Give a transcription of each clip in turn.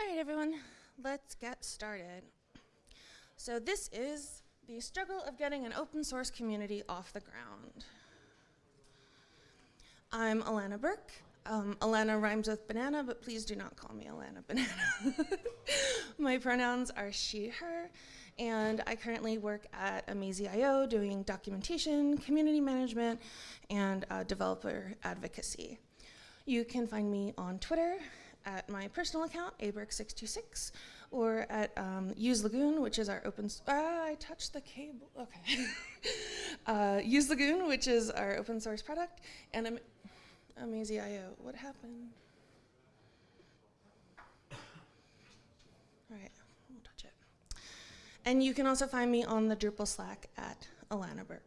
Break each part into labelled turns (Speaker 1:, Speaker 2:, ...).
Speaker 1: All right, everyone, let's get started. So this is the struggle of getting an open source community off the ground. I'm Alana Burke. Um, Alana rhymes with banana, but please do not call me Alana Banana. My pronouns are she, her, and I currently work at Amazee.io doing documentation, community management, and uh, developer advocacy. You can find me on Twitter at my personal account, aburke626, or at um, Use Lagoon, which is our open. Ah, I touched the cable. Okay. uh, Use Lagoon, which is our open source product, and I'm Amazee.io. What happened? All right, won't touch it. And you can also find me on the Drupal Slack at Alana Burke.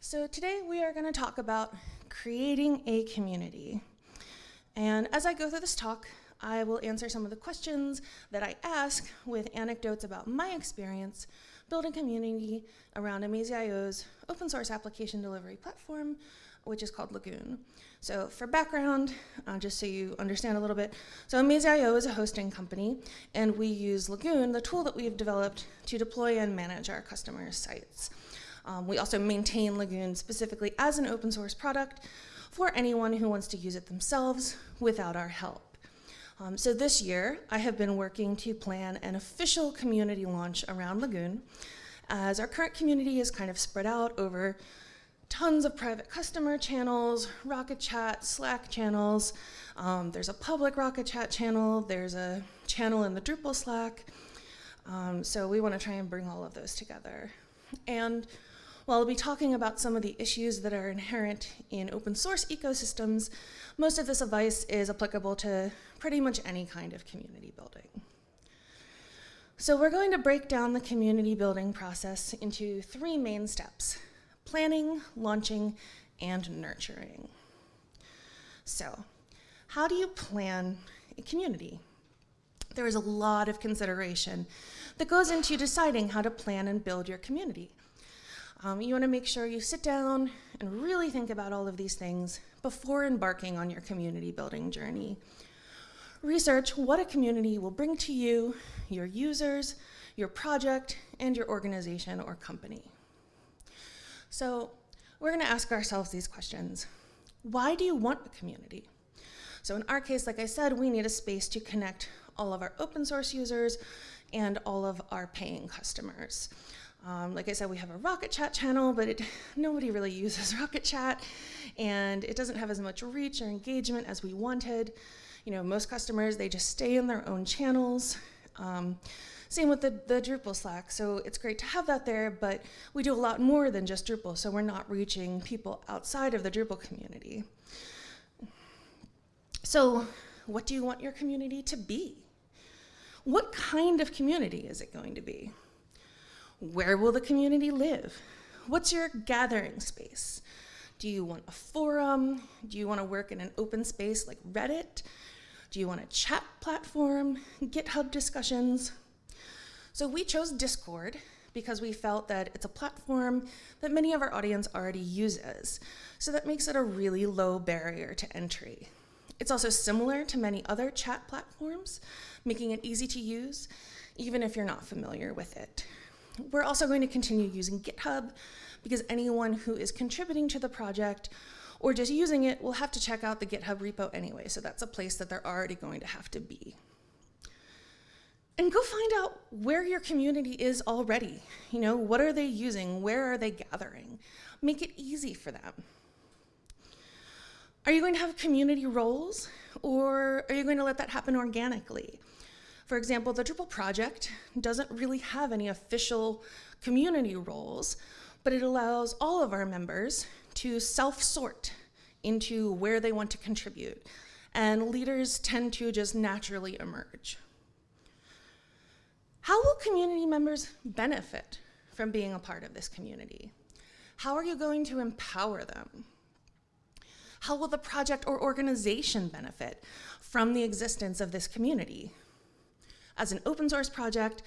Speaker 1: So today we are going to talk about creating a community. And as I go through this talk, I will answer some of the questions that I ask with anecdotes about my experience building community around Amazee.io's open source application delivery platform, which is called Lagoon. So for background, uh, just so you understand a little bit, so Amazee.io is a hosting company, and we use Lagoon, the tool that we've developed to deploy and manage our customers' sites. Um, we also maintain Lagoon specifically as an open source product for anyone who wants to use it themselves without our help. Um, so this year, I have been working to plan an official community launch around Lagoon, as our current community is kind of spread out over tons of private customer channels, Rocket Chat, Slack channels. Um, there's a public Rocket Chat channel. There's a channel in the Drupal Slack. Um, so we want to try and bring all of those together. And while I'll be talking about some of the issues that are inherent in open source ecosystems, most of this advice is applicable to pretty much any kind of community building. So we're going to break down the community building process into three main steps, planning, launching, and nurturing. So how do you plan a community? There is a lot of consideration that goes into deciding how to plan and build your community. Um, you want to make sure you sit down and really think about all of these things before embarking on your community building journey. Research what a community will bring to you, your users, your project, and your organization or company. So we're going to ask ourselves these questions. Why do you want a community? So in our case, like I said, we need a space to connect all of our open source users and all of our paying customers. Um, like I said, we have a Rocket Chat channel, but it, nobody really uses Rocket Chat, and it doesn't have as much reach or engagement as we wanted. You know, most customers, they just stay in their own channels. Um, same with the, the Drupal Slack, so it's great to have that there, but we do a lot more than just Drupal, so we're not reaching people outside of the Drupal community. So what do you want your community to be? What kind of community is it going to be? Where will the community live? What's your gathering space? Do you want a forum? Do you want to work in an open space like Reddit? Do you want a chat platform, GitHub discussions? So we chose Discord because we felt that it's a platform that many of our audience already uses. So that makes it a really low barrier to entry. It's also similar to many other chat platforms, making it easy to use, even if you're not familiar with it. We're also going to continue using GitHub because anyone who is contributing to the project or just using it will have to check out the GitHub repo anyway, so that's a place that they're already going to have to be. And go find out where your community is already. You know, what are they using? Where are they gathering? Make it easy for them. Are you going to have community roles or are you going to let that happen organically? For example, the Drupal project doesn't really have any official community roles, but it allows all of our members to self-sort into where they want to contribute. And leaders tend to just naturally emerge. How will community members benefit from being a part of this community? How are you going to empower them? How will the project or organization benefit from the existence of this community? As an open source project,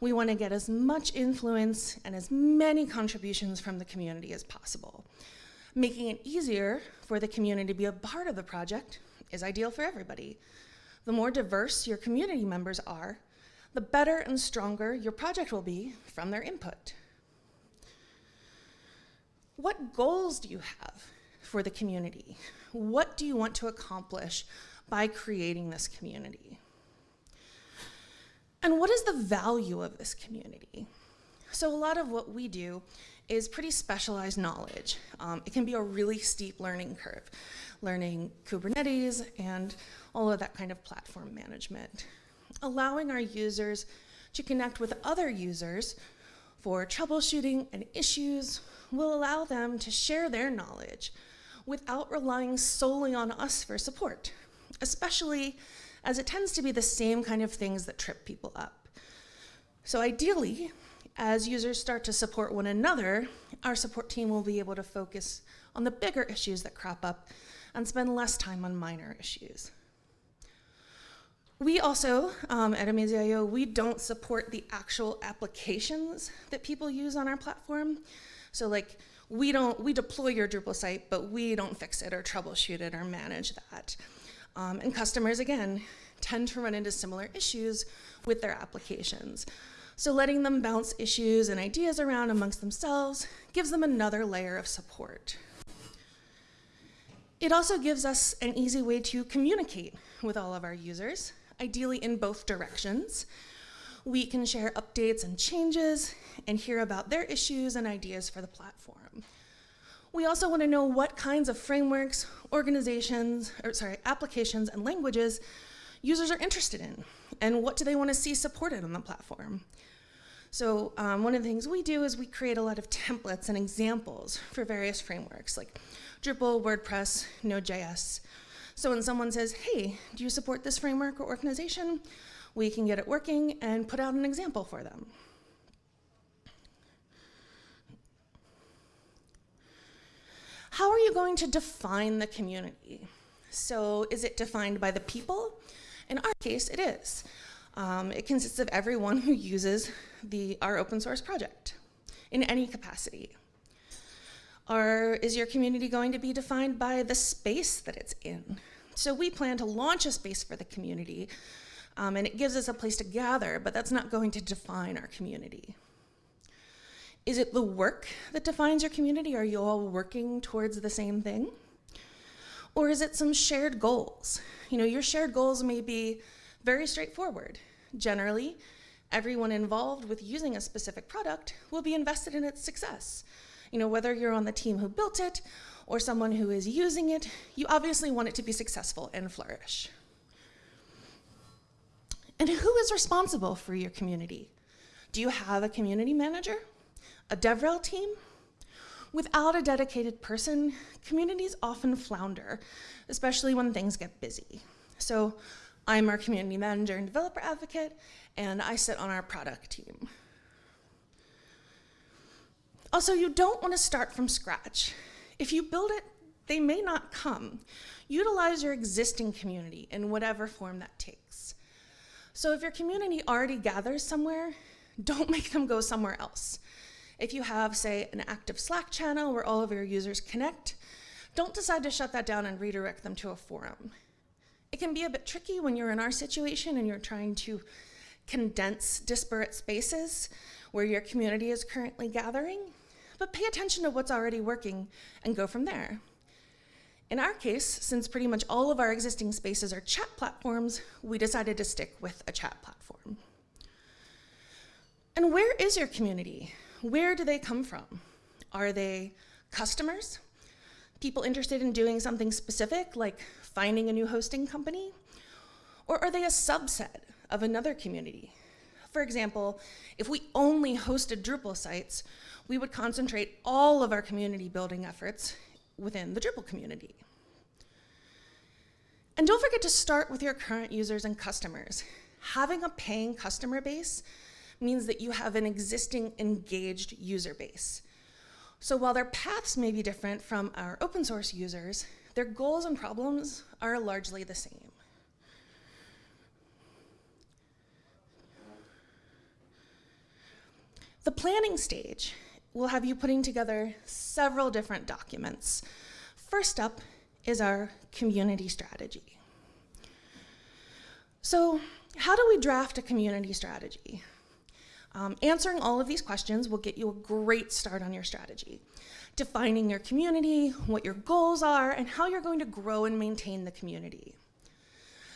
Speaker 1: we want to get as much influence and as many contributions from the community as possible. Making it easier for the community to be a part of the project is ideal for everybody. The more diverse your community members are, the better and stronger your project will be from their input. What goals do you have for the community? What do you want to accomplish by creating this community? And what is the value of this community? So a lot of what we do is pretty specialized knowledge. Um, it can be a really steep learning curve, learning Kubernetes and all of that kind of platform management. Allowing our users to connect with other users for troubleshooting and issues will allow them to share their knowledge without relying solely on us for support, especially as it tends to be the same kind of things that trip people up. So ideally, as users start to support one another, our support team will be able to focus on the bigger issues that crop up and spend less time on minor issues. We also, um, at Amazee.io, we don't support the actual applications that people use on our platform. So like, we don't, we deploy your Drupal site, but we don't fix it or troubleshoot it or manage that. Um, and customers, again, tend to run into similar issues with their applications. So letting them bounce issues and ideas around amongst themselves gives them another layer of support. It also gives us an easy way to communicate with all of our users, ideally in both directions. We can share updates and changes and hear about their issues and ideas for the platform. We also want to know what kinds of frameworks, organizations, or sorry, applications and languages users are interested in, and what do they want to see supported on the platform. So um, one of the things we do is we create a lot of templates and examples for various frameworks like Drupal, WordPress, Node.js. So when someone says, hey, do you support this framework or organization? We can get it working and put out an example for them. How are you going to define the community? So is it defined by the people? In our case, it is. Um, it consists of everyone who uses the, our open source project in any capacity. Or is your community going to be defined by the space that it's in? So we plan to launch a space for the community, um, and it gives us a place to gather, but that's not going to define our community. Is it the work that defines your community? Are you all working towards the same thing? Or is it some shared goals? You know, your shared goals may be very straightforward. Generally, everyone involved with using a specific product will be invested in its success. You know, whether you're on the team who built it or someone who is using it, you obviously want it to be successful and flourish. And who is responsible for your community? Do you have a community manager? A DevRel team? Without a dedicated person, communities often flounder, especially when things get busy. So I'm our community manager and developer advocate, and I sit on our product team. Also, you don't want to start from scratch. If you build it, they may not come. Utilize your existing community in whatever form that takes. So if your community already gathers somewhere, don't make them go somewhere else. If you have, say, an active Slack channel where all of your users connect, don't decide to shut that down and redirect them to a forum. It can be a bit tricky when you're in our situation and you're trying to condense disparate spaces where your community is currently gathering, but pay attention to what's already working and go from there. In our case, since pretty much all of our existing spaces are chat platforms, we decided to stick with a chat platform. And where is your community? Where do they come from? Are they customers? People interested in doing something specific, like finding a new hosting company? Or are they a subset of another community? For example, if we only hosted Drupal sites, we would concentrate all of our community building efforts within the Drupal community. And don't forget to start with your current users and customers. Having a paying customer base means that you have an existing engaged user base. So while their paths may be different from our open source users, their goals and problems are largely the same. The planning stage will have you putting together several different documents. First up is our community strategy. So how do we draft a community strategy? Um, answering all of these questions will get you a great start on your strategy. Defining your community, what your goals are, and how you're going to grow and maintain the community.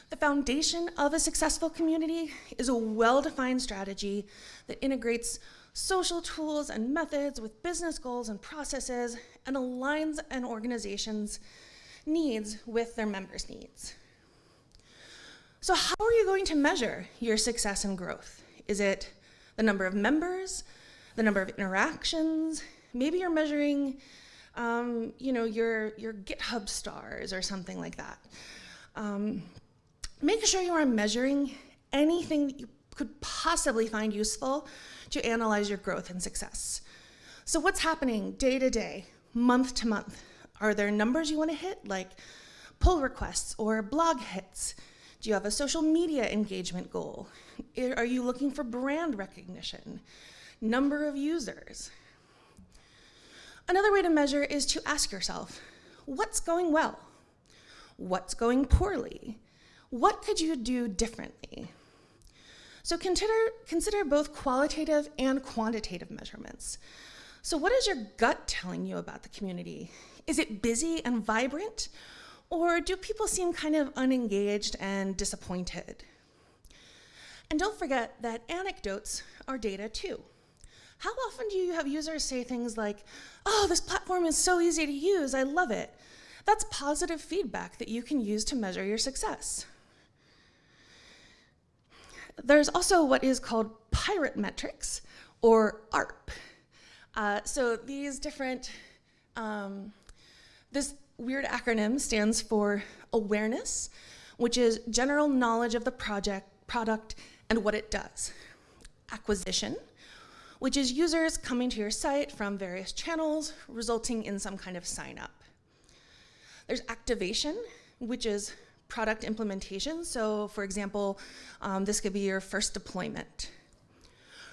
Speaker 1: The foundation of a successful community is a well-defined strategy that integrates social tools and methods with business goals and processes and aligns an organization's needs with their members' needs. So how are you going to measure your success and growth? Is it the number of members, the number of interactions? Maybe you're measuring um, you know, your, your GitHub stars or something like that. Um, make sure you are measuring anything that you could possibly find useful to analyze your growth and success. So what's happening day to day, month to month? Are there numbers you want to hit, like pull requests or blog hits? Do you have a social media engagement goal? Are you looking for brand recognition? Number of users? Another way to measure is to ask yourself, what's going well? What's going poorly? What could you do differently? So consider, consider both qualitative and quantitative measurements. So what is your gut telling you about the community? Is it busy and vibrant? Or do people seem kind of unengaged and disappointed? And don't forget that anecdotes are data too. How often do you have users say things like, oh, this platform is so easy to use, I love it. That's positive feedback that you can use to measure your success. There's also what is called pirate metrics, or ARP. Uh, so these different, um, this weird acronym stands for awareness, which is general knowledge of the project, product and what it does. Acquisition, which is users coming to your site from various channels, resulting in some kind of sign up. There's activation, which is product implementation. So for example, um, this could be your first deployment.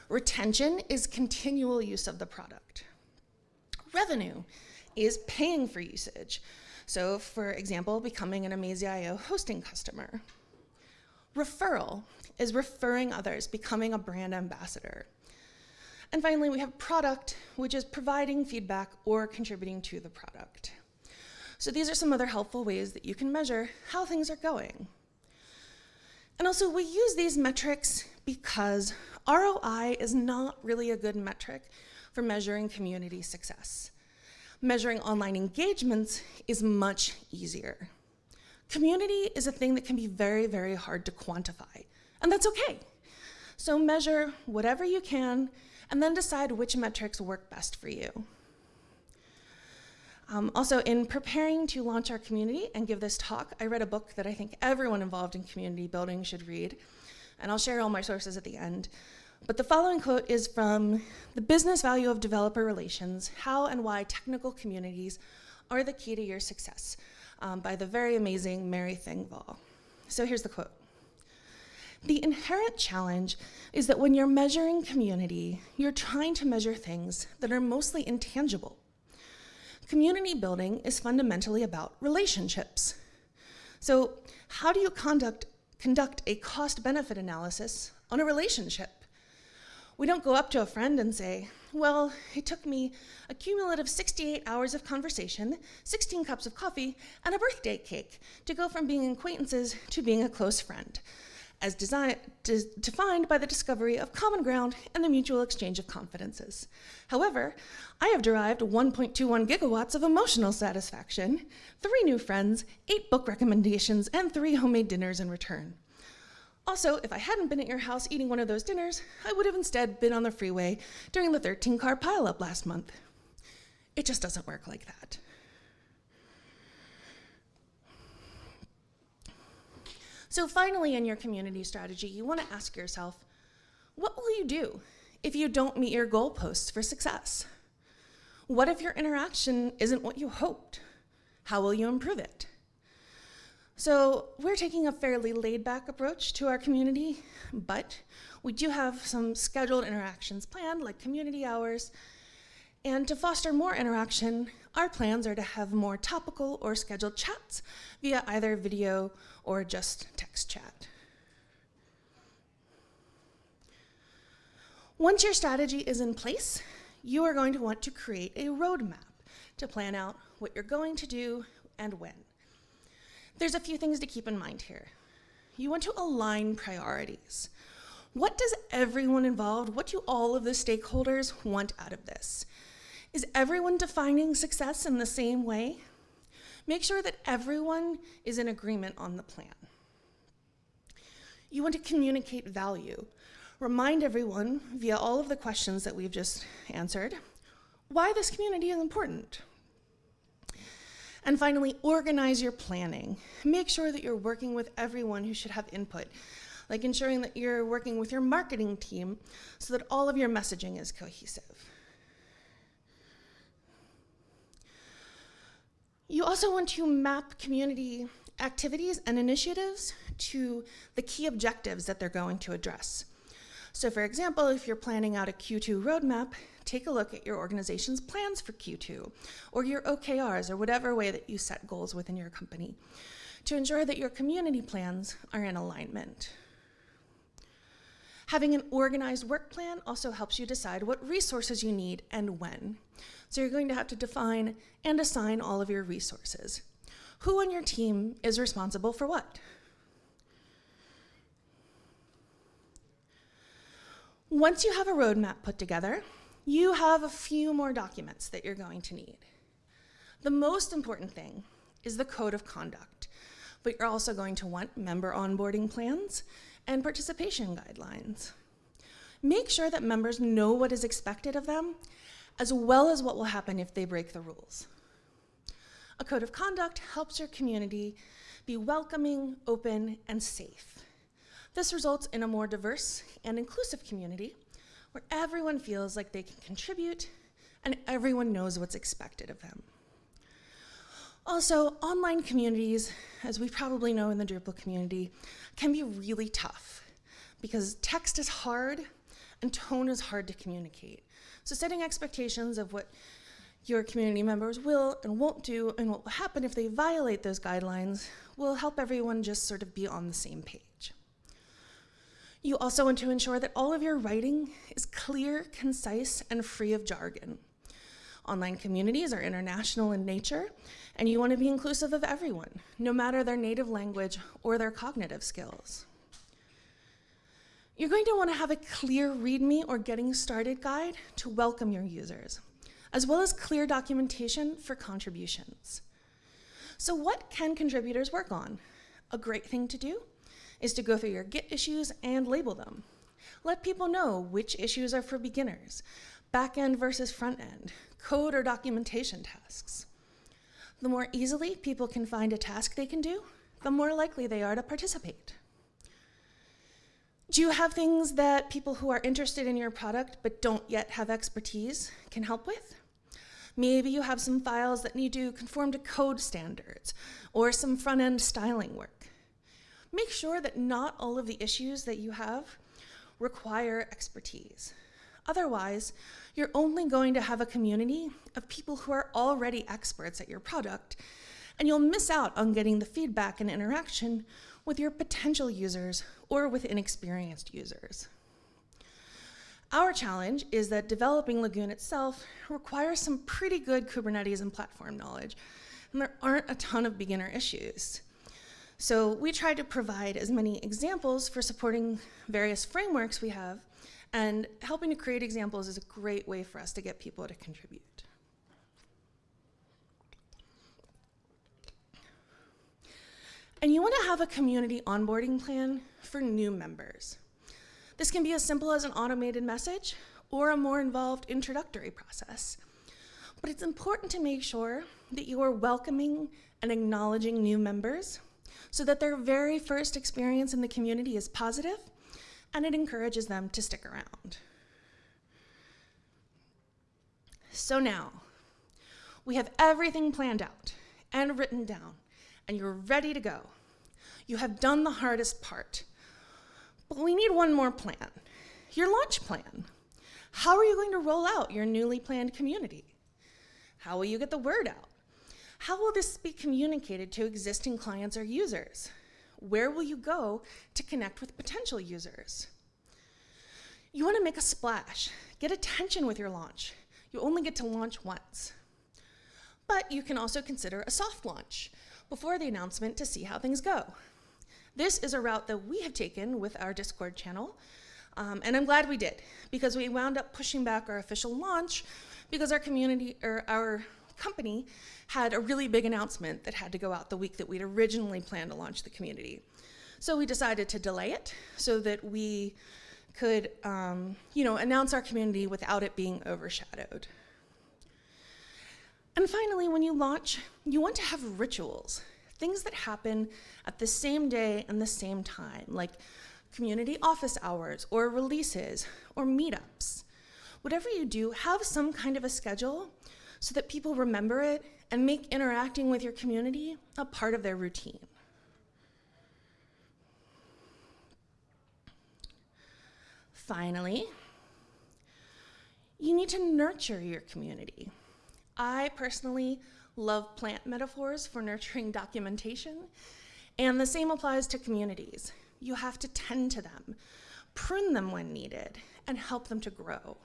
Speaker 1: Retention is continual use of the product. Revenue is paying for usage. So for example, becoming an Amazee.io hosting customer. Referral is referring others, becoming a brand ambassador. And finally, we have product, which is providing feedback or contributing to the product. So these are some other helpful ways that you can measure how things are going. And also, we use these metrics because ROI is not really a good metric for measuring community success measuring online engagements is much easier. Community is a thing that can be very, very hard to quantify, and that's okay. So measure whatever you can, and then decide which metrics work best for you. Um, also, in preparing to launch our community and give this talk, I read a book that I think everyone involved in community building should read, and I'll share all my sources at the end. But the following quote is from The Business Value of Developer Relations, How and Why Technical Communities Are the Key to Your Success um, by the very amazing Mary Thengvall. So here's the quote. The inherent challenge is that when you're measuring community, you're trying to measure things that are mostly intangible. Community building is fundamentally about relationships. So how do you conduct, conduct a cost-benefit analysis on a relationship? We don't go up to a friend and say, well, it took me a cumulative 68 hours of conversation, 16 cups of coffee, and a birthday cake to go from being acquaintances to being a close friend, as defined by the discovery of common ground and the mutual exchange of confidences. However, I have derived 1.21 gigawatts of emotional satisfaction, three new friends, eight book recommendations, and three homemade dinners in return. Also, if I hadn't been at your house eating one of those dinners, I would have instead been on the freeway during the 13 car pileup last month. It just doesn't work like that. So finally, in your community strategy, you want to ask yourself, what will you do if you don't meet your goalposts for success? What if your interaction isn't what you hoped? How will you improve it? So we're taking a fairly laid-back approach to our community, but we do have some scheduled interactions planned, like community hours. And to foster more interaction, our plans are to have more topical or scheduled chats via either video or just text chat. Once your strategy is in place, you are going to want to create a roadmap to plan out what you're going to do and when. There's a few things to keep in mind here. You want to align priorities. What does everyone involved, what do all of the stakeholders want out of this? Is everyone defining success in the same way? Make sure that everyone is in agreement on the plan. You want to communicate value. Remind everyone, via all of the questions that we've just answered, why this community is important. And finally, organize your planning. Make sure that you're working with everyone who should have input, like ensuring that you're working with your marketing team so that all of your messaging is cohesive. You also want to map community activities and initiatives to the key objectives that they're going to address. So for example, if you're planning out a Q2 roadmap, take a look at your organization's plans for Q2 or your OKRs or whatever way that you set goals within your company to ensure that your community plans are in alignment. Having an organized work plan also helps you decide what resources you need and when. So you're going to have to define and assign all of your resources. Who on your team is responsible for what? Once you have a roadmap put together, you have a few more documents that you're going to need. The most important thing is the code of conduct, but you're also going to want member onboarding plans and participation guidelines. Make sure that members know what is expected of them, as well as what will happen if they break the rules. A code of conduct helps your community be welcoming, open, and safe. This results in a more diverse and inclusive community where everyone feels like they can contribute and everyone knows what's expected of them. Also, online communities, as we probably know in the Drupal community, can be really tough because text is hard and tone is hard to communicate. So setting expectations of what your community members will and won't do and what will happen if they violate those guidelines will help everyone just sort of be on the same page. You also want to ensure that all of your writing is clear, concise, and free of jargon. Online communities are international in nature, and you want to be inclusive of everyone, no matter their native language or their cognitive skills. You're going to want to have a clear README or getting started guide to welcome your users, as well as clear documentation for contributions. So what can contributors work on? A great thing to do is to go through your Git issues and label them. Let people know which issues are for beginners, back-end versus front-end, code or documentation tasks. The more easily people can find a task they can do, the more likely they are to participate. Do you have things that people who are interested in your product but don't yet have expertise can help with? Maybe you have some files that need to conform to code standards or some front-end styling work make sure that not all of the issues that you have require expertise. Otherwise, you're only going to have a community of people who are already experts at your product, and you'll miss out on getting the feedback and interaction with your potential users or with inexperienced users. Our challenge is that developing Lagoon itself requires some pretty good Kubernetes and platform knowledge, and there aren't a ton of beginner issues. So we tried to provide as many examples for supporting various frameworks we have, and helping to create examples is a great way for us to get people to contribute. And you want to have a community onboarding plan for new members. This can be as simple as an automated message or a more involved introductory process. But it's important to make sure that you are welcoming and acknowledging new members so that their very first experience in the community is positive and it encourages them to stick around. So now, we have everything planned out and written down, and you're ready to go. You have done the hardest part. But we need one more plan, your launch plan. How are you going to roll out your newly planned community? How will you get the word out? How will this be communicated to existing clients or users? Where will you go to connect with potential users? You want to make a splash, get attention with your launch. You only get to launch once. But you can also consider a soft launch before the announcement to see how things go. This is a route that we have taken with our Discord channel, um, and I'm glad we did, because we wound up pushing back our official launch because our community, or our company, had a really big announcement that had to go out the week that we'd originally planned to launch the community. So we decided to delay it so that we could, um, you know, announce our community without it being overshadowed. And finally, when you launch, you want to have rituals, things that happen at the same day and the same time, like community office hours or releases or meetups. Whatever you do, have some kind of a schedule so that people remember it and make interacting with your community a part of their routine. Finally, you need to nurture your community. I personally love plant metaphors for nurturing documentation, and the same applies to communities. You have to tend to them, prune them when needed, and help them to grow.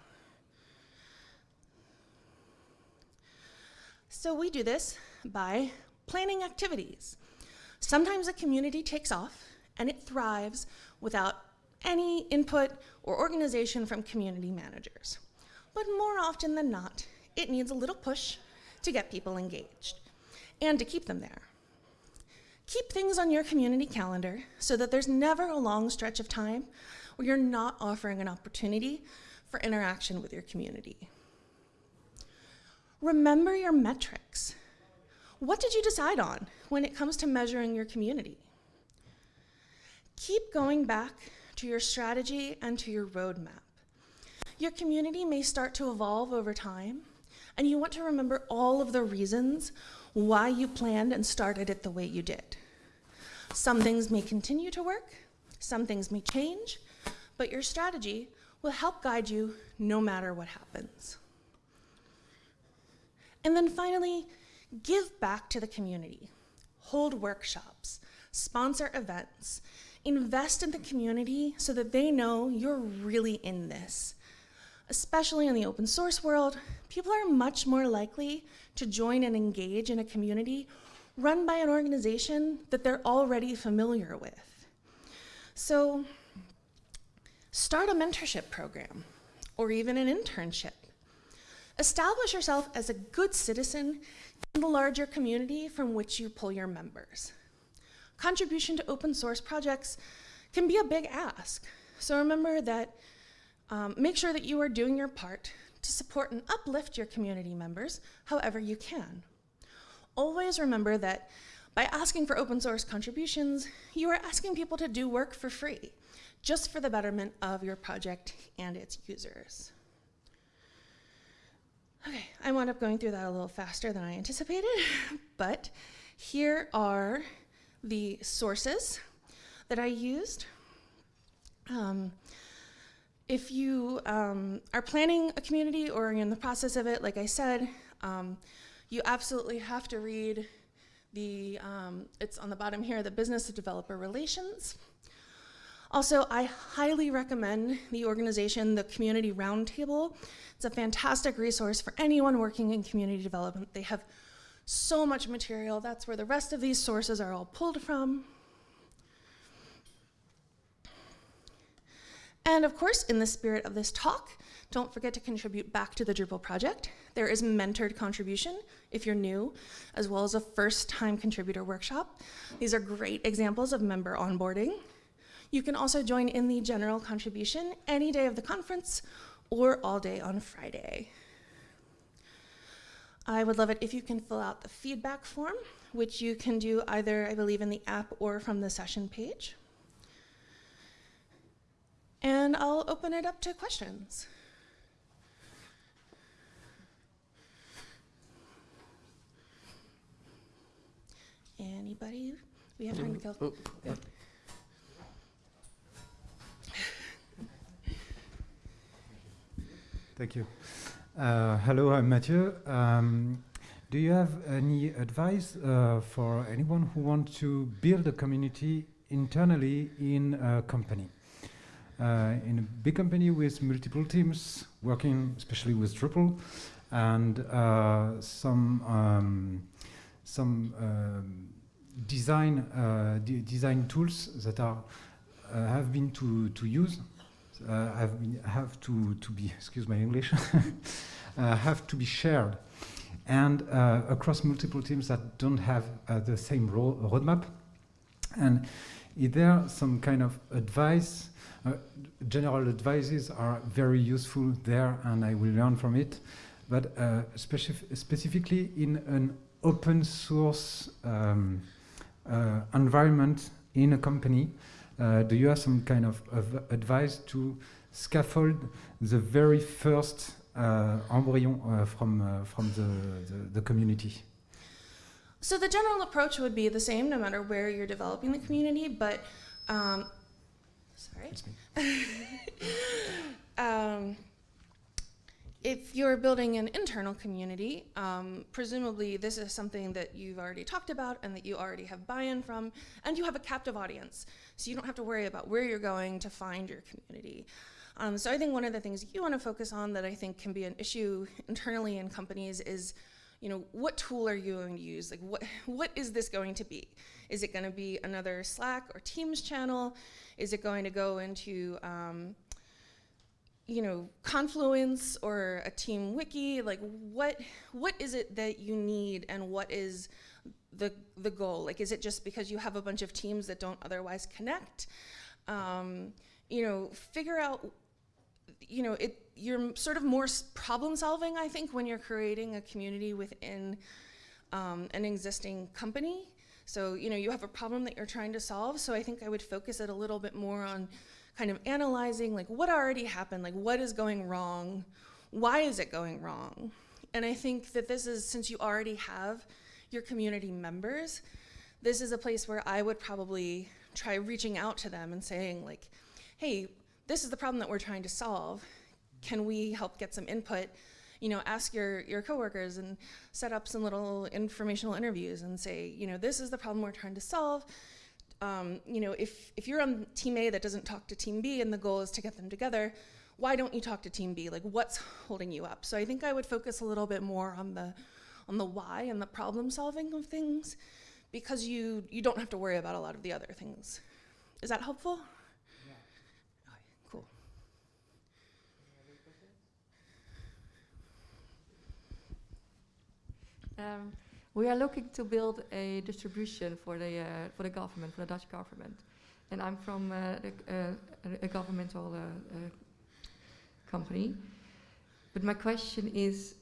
Speaker 1: So we do this by planning activities. Sometimes a community takes off and it thrives without any input or organization from community managers. But more often than not, it needs a little push to get people engaged and to keep them there. Keep things on your community calendar so that there's never a long stretch of time where you're not offering an opportunity for interaction with your community. Remember your metrics. What did you decide on when it comes to measuring your community? Keep going back to your strategy and to your roadmap. Your community may start to evolve over time, and you want to remember all of the reasons why you planned and started it the way you did. Some things may continue to work, some things may change, but your strategy will help guide you no matter what happens. And then finally, give back to the community. Hold workshops, sponsor events, invest in the community so that they know you're really in this especially in the open source world, people are much more likely to join and engage in a community run by an organization that they're already familiar with. So start a mentorship program or even an internship. Establish yourself as a good citizen in the larger community from which you pull your members. Contribution to open source projects can be a big ask. So remember that um, make sure that you are doing your part to support and uplift your community members however you can. Always remember that by asking for open source contributions, you are asking people to do work for free, just for the betterment of your project and its users. Okay, I wound up going through that a little faster than I anticipated, but here are the sources that I used. Um, if you um, are planning a community or are in the process of it, like I said, um, you absolutely have to read the, um, it's on the bottom here, the business of developer relations. Also, I highly recommend the organization, the Community Roundtable. It's a fantastic resource for anyone working in community development. They have so much material. That's where the rest of these sources are all pulled from. And of course, in the spirit of this talk, don't forget to contribute back to the Drupal project. There is mentored contribution if you're new, as well as a first-time contributor workshop. These are great examples of member onboarding. You can also join in the general contribution any day of the conference or all day on Friday. I would love it if you can fill out the feedback form, which you can do either, I believe, in the app or from the session page. And I'll open it up to questions. Anybody? We have time to go. Oh, oh. yeah.
Speaker 2: Thank you. Uh, hello, I'm Mathieu. Um, do you have any advice uh, for anyone who wants to build a community internally in a company? uh, in a big company with multiple teams working, especially with Drupal, and uh, some um, some um, design uh, de design tools that are uh, have been to to use have been have to to be excuse my English have to be shared. And across multiple teams that don't have the same ro roadmap. And is there some kind of advice uh, general advices are very useful there and I will learn from it. But uh, specif specifically in an open source um, uh, environment in a company, uh, do you have some kind of, of, advice to scaffold the very first uh, embryon from, from the, the, the community?
Speaker 1: So the general approach would be the same no matter where you're developing the community, but um, sorry. um, if you're building an internal community, um, presumably this is something that you've already talked about and that you already have buy-in from, and you have a captive audience. So you don't have to worry about where you're going to find your community. Um, so I think one of the things you want to focus on that I think can be an issue internally in companies is, you know, what tool are you going to use? Like what, what is this going to be? Is it going to be another Slack or Teams channel? Is it going to go into, um, you know, Confluence or a team wiki, like what, what is it that you need and what is the, the goal? Like, is it just because you have a bunch of teams that don't otherwise connect? Um, you know, figure out, you know, it, you're sort of more problem solving, I think, when you're creating a community within um, an existing company. So, you know, you have a problem that you're trying to solve. So I think I would focus it a little bit more on kind of analyzing like what already happened, like what is going wrong, why is it going wrong? And I think that this is, since you already have your community members, this is a place where I would probably try reaching out to them and saying like, hey, this is the problem that we're trying to solve. Can we help get some input? You know, ask your, your coworkers and set up some little informational interviews and say, you know, this is the problem we're trying to solve um, you know, if, if you're on team A that doesn't talk to team B and the goal is to get them together, why don't you talk to team B? Like what's holding you up? So I think I would focus a little bit more on the, on the why and the problem solving of things because you, you don't have to worry about a lot of the other things. Is that helpful? Yeah. Okay, cool.
Speaker 3: Um, we are looking to build a distribution for the, uh, for the government, for the Dutch government. And I'm from uh, uh, a governmental company. But my question is,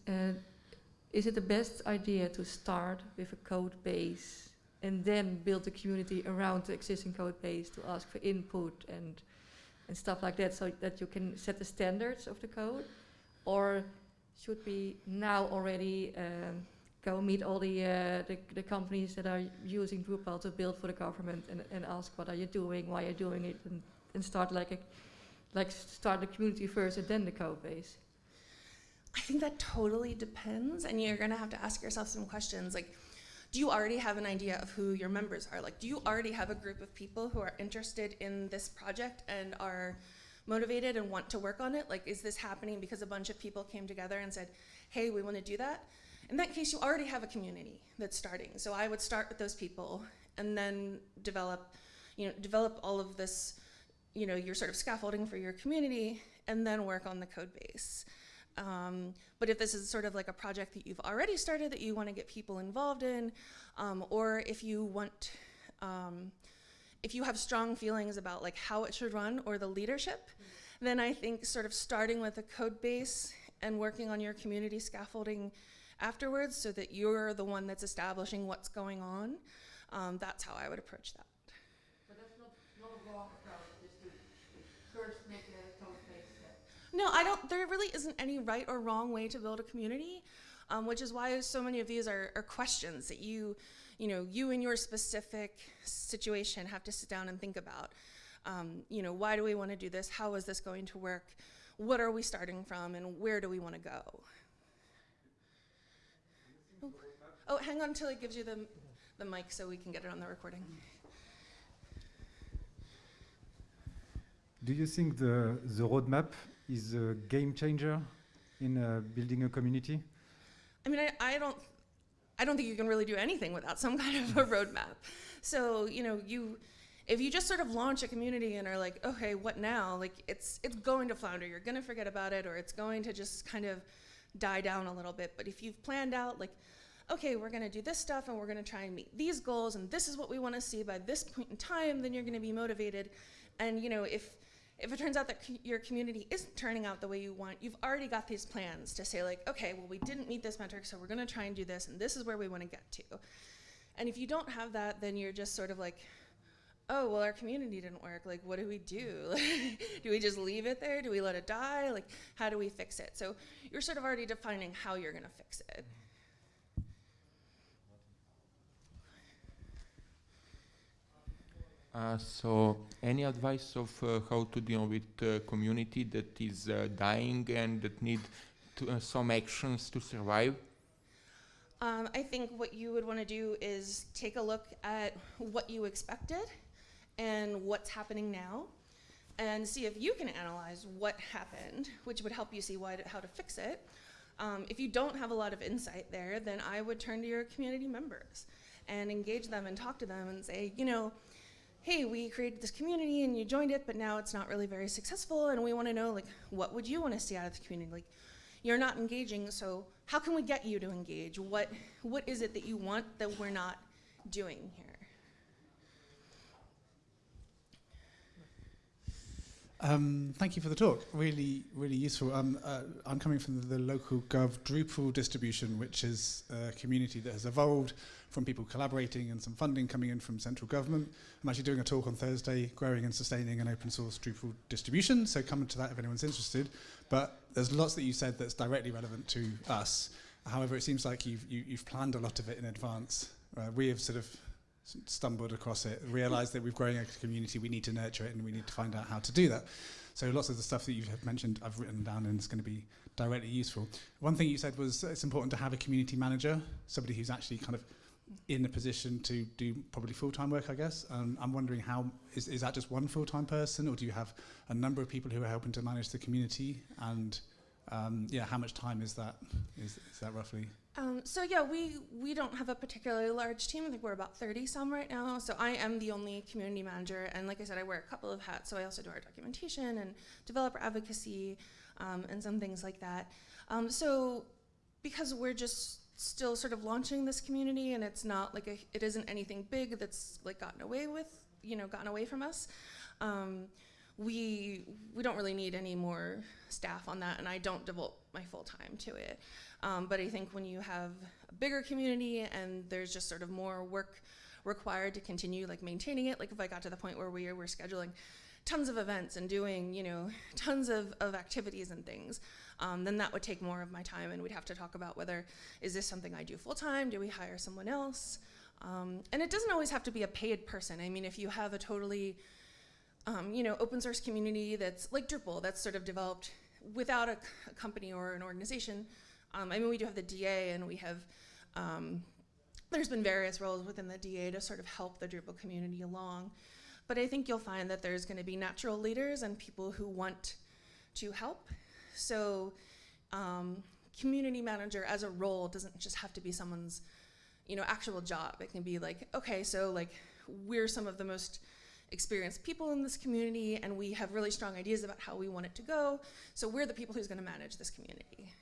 Speaker 3: is it the best idea to start with a code base and then build a community around the existing code base to ask for input and and stuff like that so that you can set the standards of the code or should we now already um, go meet all the, uh, the, the companies that are using Drupal to build for the government and, and ask what are you doing, why you're doing it, and, and start like a, like start the community first and then the code base.
Speaker 1: I think that totally depends, and you're gonna have to ask yourself some questions like, do you already have an idea of who your members are? Like, do you already have a group of people who are interested in this project and are motivated and want to work on it? Like, is this happening because a bunch of people came together and said, hey, we want to do that? In that case, you already have a community that's starting. So I would start with those people and then develop, you know, develop all of this, you know, your sort of scaffolding for your community and then work on the code base. Um, but if this is sort of like a project that you've already started that you want to get people involved in, um, or if you want, um, if you have strong feelings about like how it should run or the leadership, mm -hmm. then I think sort of starting with a code base and working on your community scaffolding afterwards so that you're the one that's establishing what's going on. Um, that's how I would approach that.
Speaker 3: But that's not, not a wrong approach, just to first make a code
Speaker 1: No, I don't, there really isn't any right or wrong way to build a community, um, which is why so many of these are, are questions that you, you know, you in your specific situation have to sit down and think about. Um, you know, why do we want to do this? How is this going to work? What are we starting from and where do we want to go? Oh, hang on until he gives you the, the mic so we can get it on the recording.
Speaker 2: do you think the, the roadmap is a game changer in uh, building a community?
Speaker 1: I mean, I, I don't, I don't think you can really do anything without some kind of a roadmap. So, you know, you, if you just sort of launch a community and are like, okay, what now? Like, it's, it's going to flounder. You're going to forget about it, or it's going to just kind of die down a little bit. But if you've planned out, like, okay, we're going to do this stuff and we're going to try and meet these goals, and this is what we want to see by this point in time, then you're going to be motivated. And, you know, if, if it turns out that co- your community isn't turning out the way you want, you've already got these plans to say, like, okay, well, we didn't meet this metric, so we're going to try and do this, and this is where we want to get to. And if you don't have that, then you're just sort of like, oh, well, our community didn't work. Like, what do we do? do we just leave it there? Do we let it die? Like, how do we fix it? So you're sort of already defining how you're going to fix it.
Speaker 4: Uh, so, any advice of uh, how to deal with a community that is uh, dying and that need to, uh, some actions to survive?
Speaker 1: Um, I think what you would want to do is take a look at what you expected and what's happening now, and see if you can analyze what happened, which would help you see why to, how to fix it. Um, if you don't have a lot of insight there, then I would turn to your community members and engage them and talk to them and say, you know, hey, we created this community and you joined it, but now it's not really very successful, and we want to know like what would you want to see out of the community? Like, you're not engaging, so how can we get you to engage? What what is it that you want that we're not doing here?
Speaker 5: Um, thank you for the talk. Really, really useful. Um, uh, I'm coming from the local Gov Drupal distribution, which is a community that has evolved from people collaborating and some funding coming in from central government. I'm actually doing a talk on Thursday, growing and sustaining an open source Drupal distribution. So come to that if anyone's interested. But there's lots that you said that's directly relevant to us. However, it seems like you've, you, you've planned a lot of it in advance. Uh, we have sort of stumbled across it, realized that we've grown a community, we need to nurture it and we need to find out how to do that. So lots of the stuff that you have mentioned I've written down and it's going to be directly useful. One thing you said was it's important to have a community manager, somebody who's actually kind of in a position to do probably full-time work, I guess. Um, I'm wondering how, is, is that just one full-time person or do you have a number of people who are helping to manage the community and um, yeah, how much time is that, is, is that roughly?
Speaker 1: Um, so yeah, we we don't have a particularly large team. I think we're about 30 some right now. So I am the only community manager, and like I said, I wear a couple of hats. So I also do our documentation and developer advocacy um, and some things like that. Um, so because we're just still sort of launching this community, and it's not like a, it isn't anything big that's like gotten away with, you know, gotten away from us. We we don't really need any more staff on that, and I don't devote my full time to it. Um, but I think when you have a bigger community and there's just sort of more work required to continue like maintaining it, like if I got to the point where we were scheduling tons of events and doing you know tons of, of activities and things, um, then that would take more of my time, and we'd have to talk about whether is this something I do full time? Do we hire someone else? Um, and it doesn't always have to be a paid person. I mean, if you have a totally um, you know, open source community that's like Drupal, that's sort of developed without a company or an organization. Um, I mean, we do have the DA, and we have, um, there's been various roles within the DA to sort of help the Drupal community along. But I think you'll find that there's going to be natural leaders and people who want to help. So, um, community manager as a role doesn't just have to be someone's, you know, actual job. It can be like, okay, so like we're some of the most experienced people in this community and we have really strong ideas about how we want it to go. So we're the people who's going to manage this community.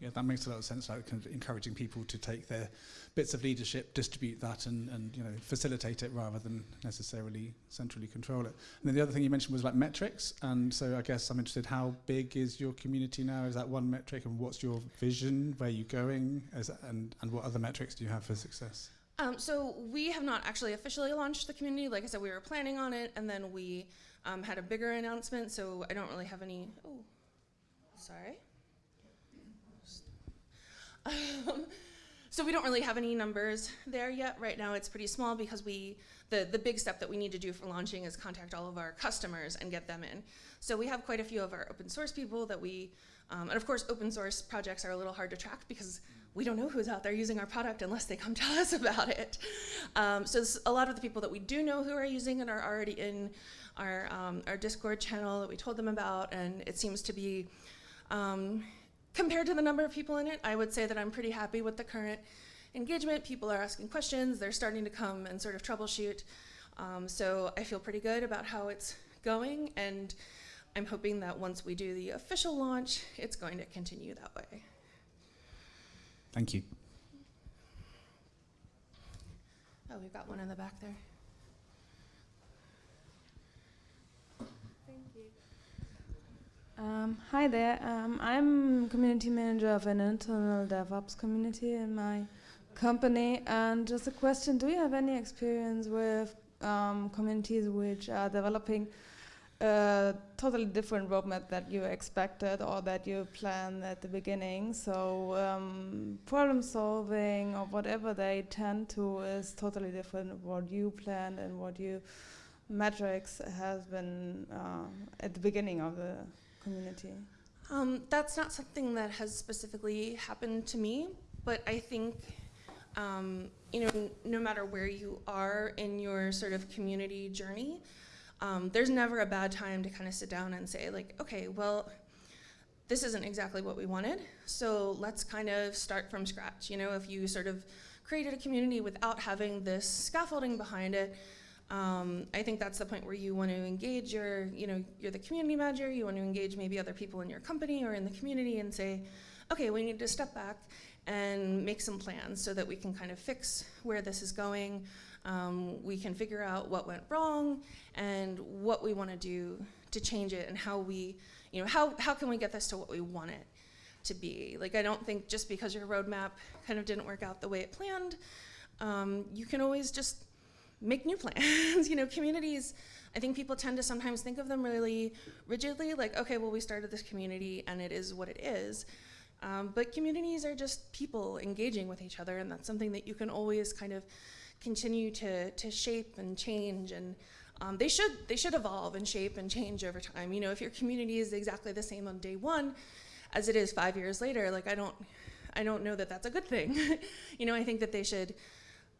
Speaker 5: Yeah, that makes a lot of sense. Like kind of encouraging people to take their bits of leadership, distribute that, and, and you know facilitate it rather than necessarily centrally control it. And then the other thing you mentioned was like metrics. And so I guess I'm interested. How big is your community now? Is that one metric? And what's your vision? Where are you going? As, and and what other metrics do you have for success?
Speaker 1: Um, so we have not actually officially launched the community. Like I said, we were planning on it, and then we um, had a bigger announcement. So I don't really have any. Oh, sorry. Um, so we don't really have any numbers there yet. Right now, it's pretty small because we the the big step that we need to do for launching is contact all of our customers and get them in. So we have quite a few of our open source people that we, um, and of course, open source projects are a little hard to track because we don't know who's out there using our product unless they come tell us about it. Um, so a lot of the people that we do know who are using it are already in our, um, our Discord channel that we told them about, and it seems to be, um, compared to the number of people in it, I would say that I'm pretty happy with the current engagement. People are asking questions, they're starting to come and sort of troubleshoot. Um, so I feel pretty good about how it's going, and I'm hoping that once we do the official launch, it's going to continue that way.
Speaker 5: Thank you.
Speaker 1: Oh, we've got one in the back there. Thank you.
Speaker 6: Um, hi there. Um, I'm community manager of an internal DevOps community in my company. And just a question: Do you have any experience with um, communities which are developing a totally different roadmap that you expected or that you planned at the beginning? So um, problem solving or whatever they tend to is totally different what you planned and what you metrics has been uh, at the beginning of the community?
Speaker 1: Um, that's not something that has specifically happened to me, but I think, um, you know, no matter where you are in your sort of community journey, um, there's never a bad time to kind of sit down and say, like, okay, well, this isn't exactly what we wanted, so let's kind of start from scratch. You know, if you sort of created a community without having this scaffolding behind it, um, I think that's the point where you want to engage your, you know, you're the community manager, you want to engage maybe other people in your company or in the community and say, okay, we need to step back and make some plans so that we can kind of fix where this is going. Um, we can figure out what went wrong and what we want to do to change it and how we, you know, how, how can we get this to what we want it to be. Like, I don't think just because your roadmap kind of didn't work out the way it planned, um, you can always just make new plans. you know, communities, I think people tend to sometimes think of them really rigidly, like, okay, well, we started this community and it is what it is. Um, but communities are just people engaging with each other, and that's something that you can always kind of continue to, to shape and change. And um, they should they should evolve and shape and change over time. You know, if your community is exactly the same on day one as it is five years later, like I don't I don't know that that's a good thing. you know, I think that they should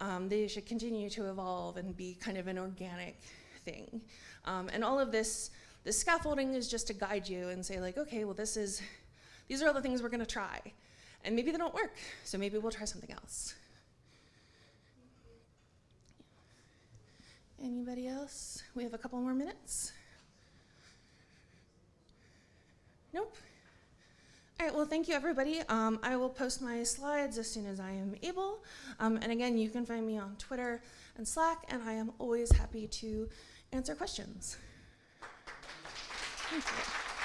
Speaker 1: um, they should continue to evolve and be kind of an organic thing. Um, and all of this, this scaffolding is just to guide you and say like, okay, well this is, these are all the things we're gonna try. And maybe they don't work, so maybe we'll try something else. Anybody else? We have a couple more minutes. Nope. All right, well, thank you, everybody. Um, I will post my slides as soon as I am able. Um, and again, you can find me on Twitter and Slack, and I am always happy to answer questions. Thank you.